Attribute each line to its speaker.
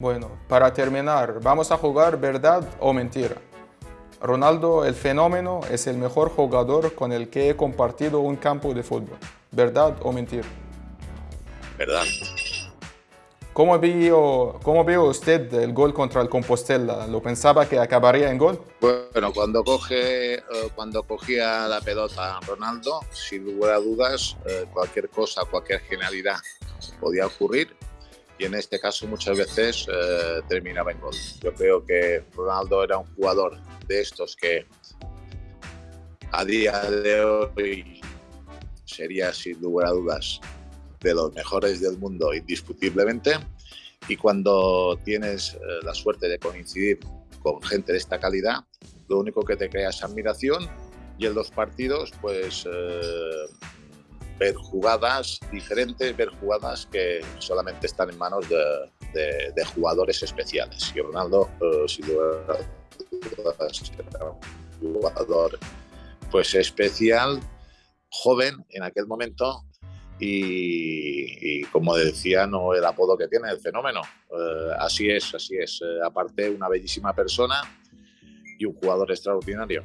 Speaker 1: Bueno, para terminar, vamos a jugar verdad o mentira. Ronaldo, el fenómeno, es el mejor jugador con el que he compartido un campo de fútbol. ¿Verdad o mentira?
Speaker 2: Verdad.
Speaker 1: ¿Cómo vio, ¿Cómo vio usted el gol contra el Compostela? ¿Lo pensaba que acabaría en gol?
Speaker 2: Bueno, cuando, coge, eh, cuando cogía la pelota Ronaldo, sin lugar a dudas, eh, cualquier cosa, cualquier genialidad podía ocurrir y en este caso muchas veces eh, terminaba en gol. Yo creo que Ronaldo era un jugador de estos que a día de hoy sería sin lugar a dudas de los mejores del mundo indiscutiblemente y cuando tienes eh, la suerte de coincidir con gente de esta calidad, lo único que te crea es admiración y en los partidos pues eh, ver jugadas diferentes, ver jugadas que solamente están en manos de, jugadores especiales. Y Ronaldo, eh, sin duda, un jugador pues especial, joven en aquel momento y, como decía, no el apodo que tiene, el fenómeno. Eh, así es, así es. Eh, aparte, una bellísima persona y un jugador extraordinario.